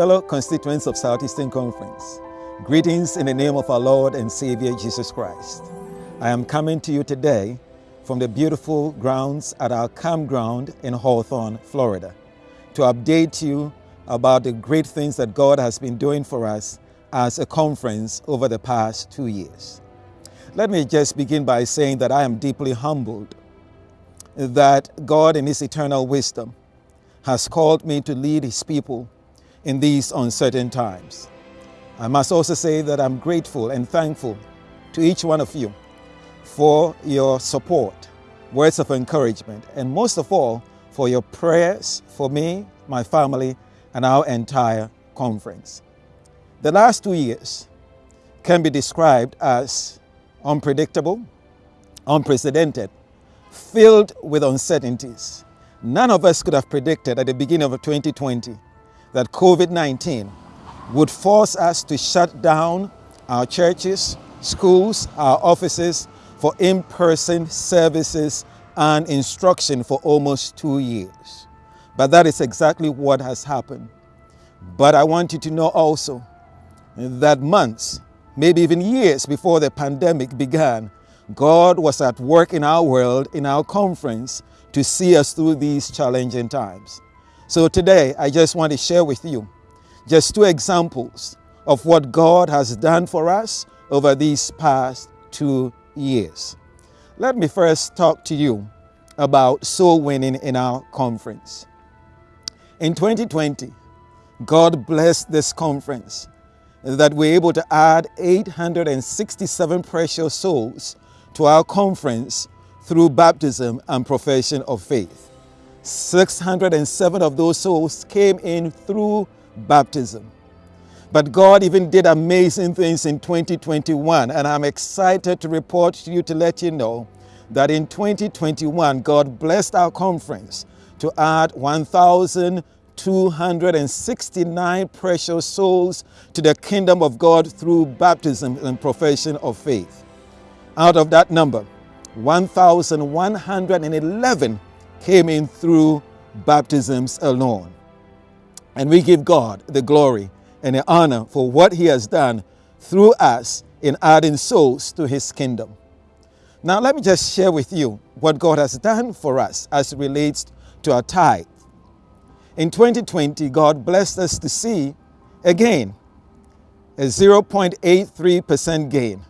fellow constituents of Southeastern Conference, greetings in the name of our Lord and Savior Jesus Christ. I am coming to you today from the beautiful grounds at our campground in Hawthorne, Florida, to update you about the great things that God has been doing for us as a conference over the past two years. Let me just begin by saying that I am deeply humbled that God, in His eternal wisdom, has called me to lead His people in these uncertain times. I must also say that I'm grateful and thankful to each one of you for your support, words of encouragement, and most of all, for your prayers for me, my family, and our entire conference. The last two years can be described as unpredictable, unprecedented, filled with uncertainties. None of us could have predicted at the beginning of 2020 that COVID 19 would force us to shut down our churches, schools, our offices for in person services and instruction for almost two years. But that is exactly what has happened. But I want you to know also that months, maybe even years before the pandemic began, God was at work in our world, in our conference, to see us through these challenging times. So today, I just want to share with you just two examples of what God has done for us over these past two years. Let me first talk to you about soul winning in our conference. In 2020, God blessed this conference that we're able to add 867 precious souls to our conference through baptism and profession of faith. 607 of those souls came in through baptism. But God even did amazing things in 2021, and I'm excited to report to you to let you know that in 2021, God blessed our conference to add 1,269 precious souls to the kingdom of God through baptism and profession of faith. Out of that number, 1,111 came in through baptisms alone. And we give God the glory and the honor for what He has done through us in adding souls to His kingdom. Now, let me just share with you what God has done for us as it relates to our tithe. In 2020, God blessed us to see again a 0.83% gain,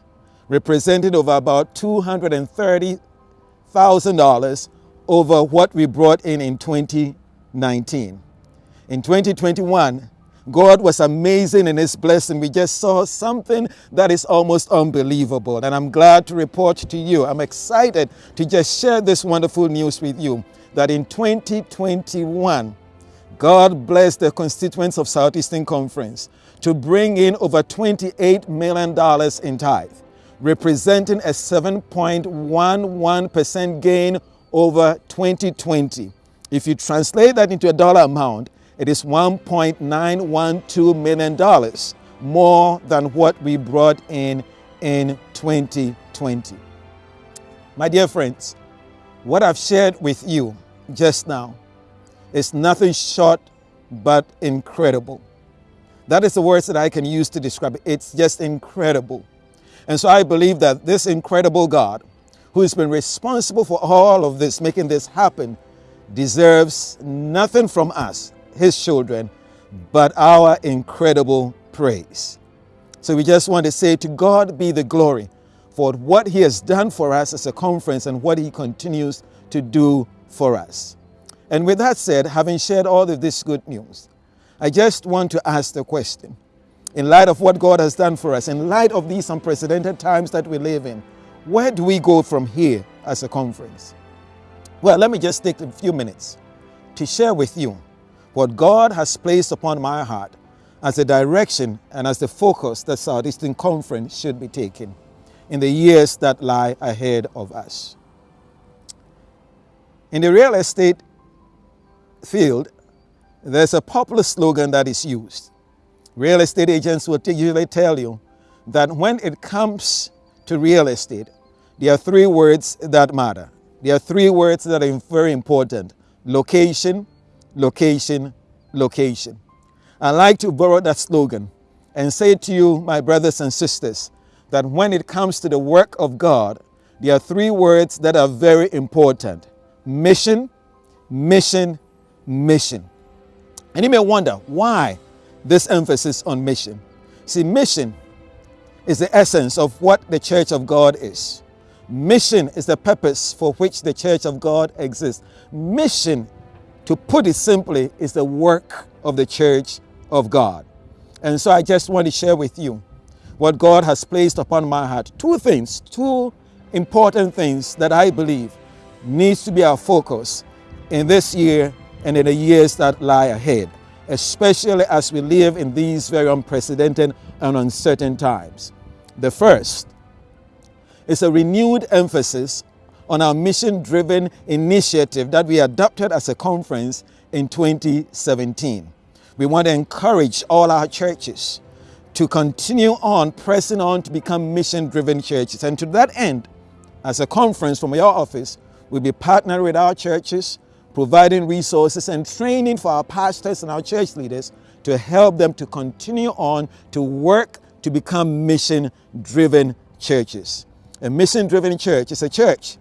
representing over about $230,000 over what we brought in in 2019. In 2021, God was amazing in His blessing. We just saw something that is almost unbelievable. And I'm glad to report to you, I'm excited to just share this wonderful news with you that in 2021, God blessed the constituents of Southeastern Conference to bring in over $28 million in tithe, representing a 7.11% gain over 2020. If you translate that into a dollar amount, it is $1.912 million more than what we brought in in 2020. My dear friends, what I've shared with you just now is nothing short but incredible. That is the words that I can use to describe it. It's just incredible. And so I believe that this incredible God who has been responsible for all of this, making this happen, deserves nothing from us, his children, but our incredible praise. So we just want to say to God be the glory for what he has done for us as a conference and what he continues to do for us. And with that said, having shared all of this good news, I just want to ask the question in light of what God has done for us, in light of these unprecedented times that we live in, where do we go from here as a conference? Well, let me just take a few minutes to share with you what God has placed upon my heart as a direction and as the focus that Southeastern Conference should be taking in the years that lie ahead of us. In the real estate field, there's a popular slogan that is used. Real estate agents will usually tell you that when it comes to real estate, there are three words that matter. There are three words that are very important location, location, location. I like to borrow that slogan and say to you, my brothers and sisters, that when it comes to the work of God, there are three words that are very important mission, mission, mission. And you may wonder why this emphasis on mission. See, mission is the essence of what the church of God is. Mission is the purpose for which the church of God exists. Mission, to put it simply, is the work of the church of God. And so I just want to share with you what God has placed upon my heart. Two things, two important things that I believe needs to be our focus in this year and in the years that lie ahead, especially as we live in these very unprecedented and uncertain times. The first is a renewed emphasis on our mission driven initiative that we adopted as a conference in 2017. We want to encourage all our churches to continue on pressing on to become mission driven churches. And to that end, as a conference from your office, we'll be partnering with our churches, providing resources and training for our pastors and our church leaders to help them to continue on to work to become mission driven churches. A mission driven church is a church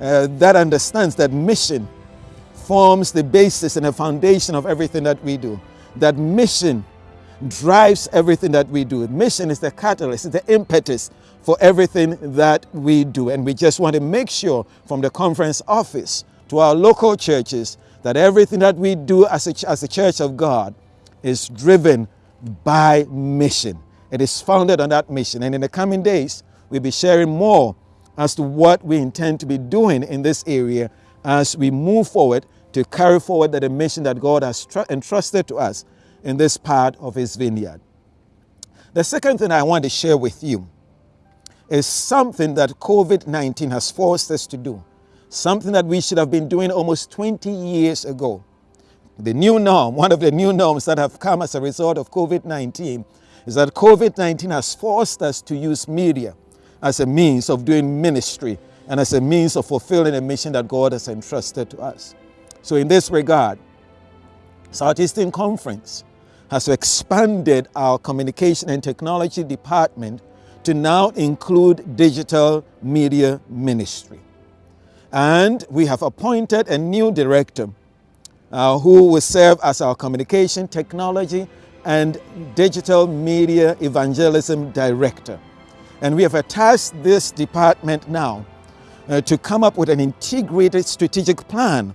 uh, that understands that mission forms the basis and the foundation of everything that we do. That mission drives everything that we do. Mission is the catalyst, it's the impetus for everything that we do. And we just want to make sure from the conference office to our local churches that everything that we do as a, as a church of God is driven by mission. It is founded on that mission. And in the coming days, We'll be sharing more as to what we intend to be doing in this area as we move forward to carry forward the mission that God has entrusted to us in this part of His vineyard. The second thing I want to share with you is something that COVID 19 has forced us to do, something that we should have been doing almost 20 years ago. The new norm, one of the new norms that have come as a result of COVID 19, is that COVID 19 has forced us to use media as a means of doing ministry and as a means of fulfilling a mission that God has entrusted to us. So, in this regard, Southeastern Conference has expanded our communication and technology department to now include digital media ministry. And we have appointed a new director uh, who will serve as our communication technology and digital media evangelism director. And we have attached this department now uh, to come up with an integrated strategic plan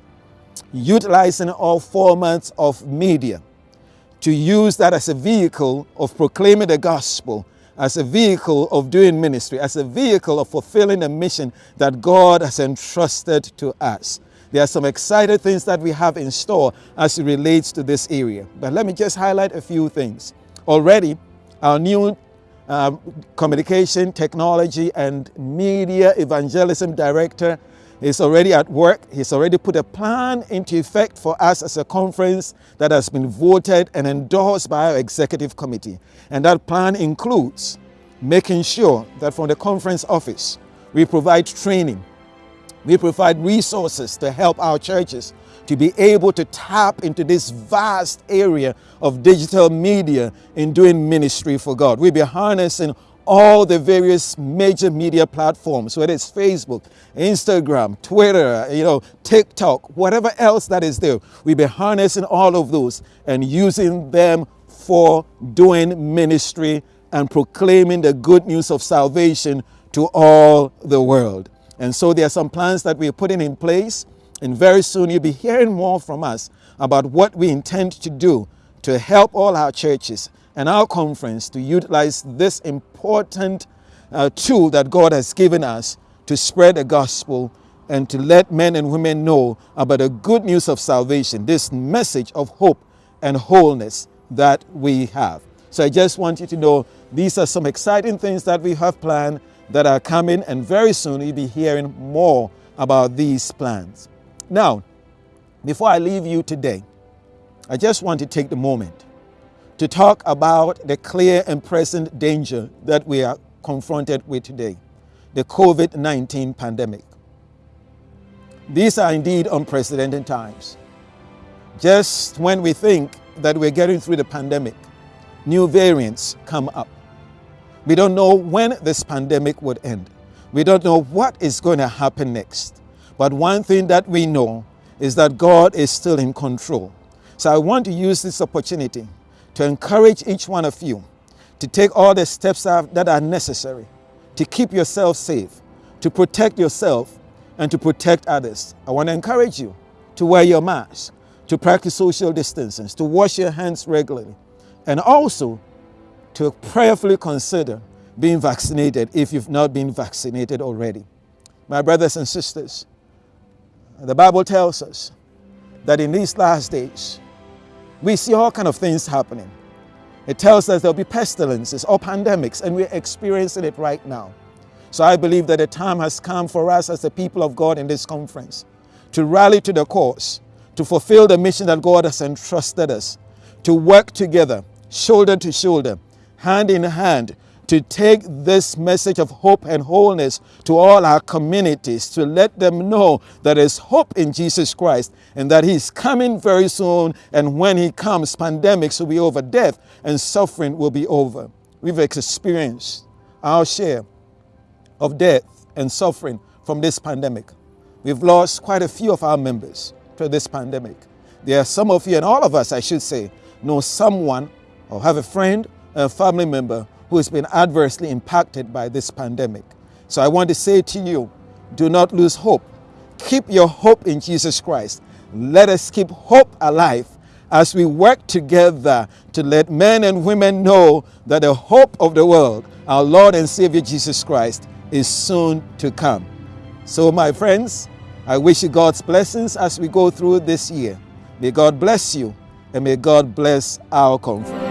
utilizing all formats of media to use that as a vehicle of proclaiming the gospel, as a vehicle of doing ministry, as a vehicle of fulfilling the mission that God has entrusted to us. There are some exciting things that we have in store as it relates to this area. But let me just highlight a few things. Already, our new um, communication technology and media evangelism director is already at work. He's already put a plan into effect for us as a conference that has been voted and endorsed by our executive committee. And that plan includes making sure that from the conference office, we provide training, we provide resources to help our churches to be able to tap into this vast area of digital media in doing ministry for God. We'll be harnessing all the various major media platforms, whether it's Facebook, Instagram, Twitter, you know, TikTok, whatever else that is there. We'll be harnessing all of those and using them for doing ministry and proclaiming the good news of salvation to all the world. And so there are some plans that we're putting in place and very soon you'll be hearing more from us about what we intend to do to help all our churches and our conference to utilize this important uh, tool that God has given us to spread the gospel and to let men and women know about the good news of salvation, this message of hope and wholeness that we have. So I just want you to know these are some exciting things that we have planned that are coming, and very soon you'll be hearing more about these plans. Now, before I leave you today, I just want to take the moment to talk about the clear and present danger that we are confronted with today the COVID 19 pandemic. These are indeed unprecedented times. Just when we think that we're getting through the pandemic, new variants come up. We don't know when this pandemic would end. We don't know what is going to happen next. But one thing that we know is that God is still in control. So I want to use this opportunity to encourage each one of you to take all the steps that are necessary to keep yourself safe, to protect yourself, and to protect others. I want to encourage you to wear your mask, to practice social distancing, to wash your hands regularly, and also to prayerfully consider being vaccinated if you've not been vaccinated already. My brothers and sisters, the Bible tells us that in these last days, we see all kind of things happening. It tells us there'll be pestilences or pandemics, and we're experiencing it right now. So I believe that the time has come for us as the people of God in this conference to rally to the cause, to fulfill the mission that God has entrusted us, to work together, shoulder to shoulder, hand in hand, to take this message of hope and wholeness to all our communities, to let them know that there's hope in Jesus Christ and that He's coming very soon. And when He comes, pandemics will be over, death and suffering will be over. We've experienced our share of death and suffering from this pandemic. We've lost quite a few of our members to this pandemic. There are some of you, and all of us, I should say, know someone or have a friend, a family member who has been adversely impacted by this pandemic. So I want to say to you, do not lose hope. Keep your hope in Jesus Christ. Let us keep hope alive as we work together to let men and women know that the hope of the world, our Lord and Savior Jesus Christ, is soon to come. So, my friends, I wish you God's blessings as we go through this year. May God bless you and may God bless our conference.